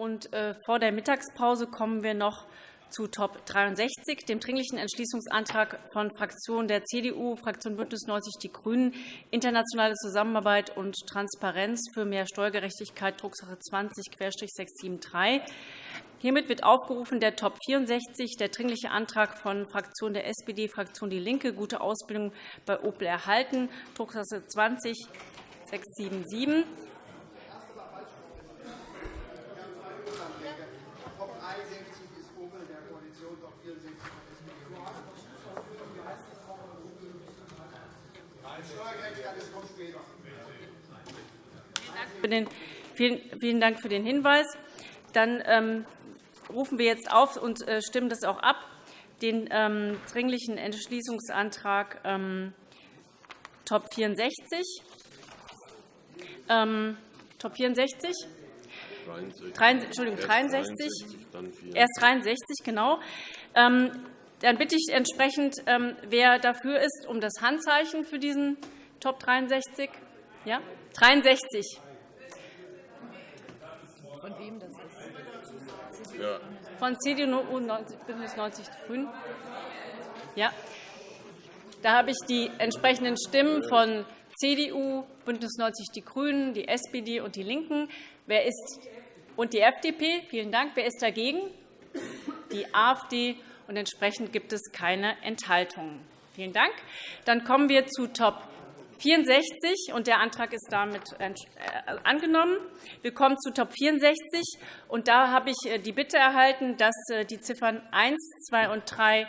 Und äh, vor der Mittagspause kommen wir noch zu Top 63, dem Dringlichen Entschließungsantrag von Fraktionen der CDU, Fraktion BÜNDNIS 90 die GRÜNEN, internationale Zusammenarbeit und Transparenz für mehr Steuergerechtigkeit, Drucksache 20-673. Hiermit wird aufgerufen der Top 64, der Dringliche Antrag von Fraktion der SPD, Fraktion DIE LINKE, gute Ausbildung bei Opel erhalten, Drucksache 20 677. Vielen Dank für den Hinweis. Dann ähm, rufen wir jetzt auf und äh, stimmen das auch ab, den ähm, Dringlichen Entschließungsantrag ähm, Top 64. Top 64? 63. Entschuldigung, 63. Erst 63, genau. Dann bitte ich entsprechend, wer dafür ist, um das Handzeichen für diesen Top 63. Ja? 63. Von wem das ist? Ja. Von CDU und BÜNDNIS 90 die GRÜNEN. Ja. Da habe ich die entsprechenden Stimmen von CDU, BÜNDNIS 90 die GRÜNEN, die SPD und die LINKEN. Wer ist und die FDP. Vielen Dank. Wer ist dagegen? Die AfD. Und entsprechend gibt es keine Enthaltungen. Vielen Dank. Dann kommen wir zu Top 64, und der Antrag ist damit äh, angenommen. Wir kommen zu Top 64. Und da habe ich äh, die Bitte erhalten, dass äh, die Ziffern 1, 2 und 3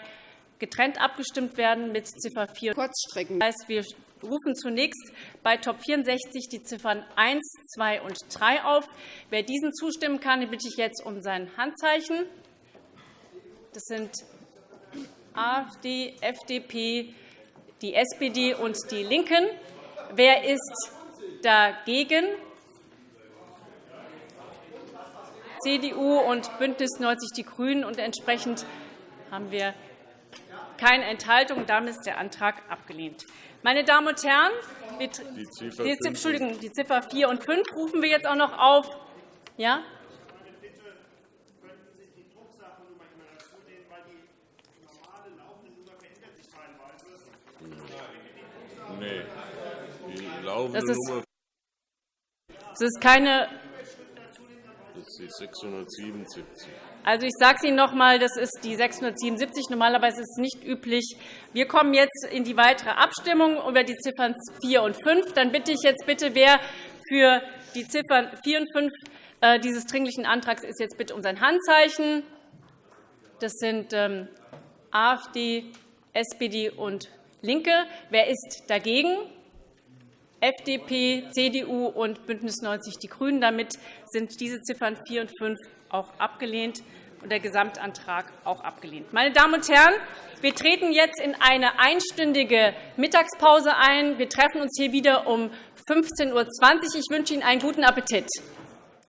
getrennt abgestimmt werden mit Ziffer 4. Kurzstrecken. Das heißt, wir rufen zunächst bei Top 64 die Ziffern 1, 2 und 3 auf. Wer diesen zustimmen kann, bitte ich jetzt um sein Handzeichen. Das sind AfD, FDP, die SPD und die LINKEN. Wer ist dagegen? CDU und BÜNDNIS 90 die GRÜNEN. Und entsprechend haben wir keine Enthaltung. Damit ist der Antrag abgelehnt. Meine Damen und Herren, die Ziffer, die, Entschuldigung, die Ziffer 4 und 5 rufen wir jetzt auch noch auf. Ja? Nee. Die laufende Nummer. Das ist keine. Das ist die 677. Also, ich sage es Ihnen noch einmal, das ist die 677. Normalerweise ist es nicht üblich. Wir kommen jetzt in die weitere Abstimmung über die Ziffern 4 und 5. Dann bitte ich jetzt bitte, wer für die Ziffern 4 und 5 äh, dieses Dringlichen Antrags ist, jetzt bitte um sein Handzeichen. Das sind ähm, AfD, SPD und LINKE. Wer ist dagegen? FDP, CDU und BÜNDNIS 90 die GRÜNEN. Damit sind diese Ziffern 4 und 5 auch abgelehnt und der Gesamtantrag auch abgelehnt. Meine Damen und Herren, wir treten jetzt in eine einstündige Mittagspause ein. Wir treffen uns hier wieder um 15.20 Uhr. Ich wünsche Ihnen einen guten Appetit.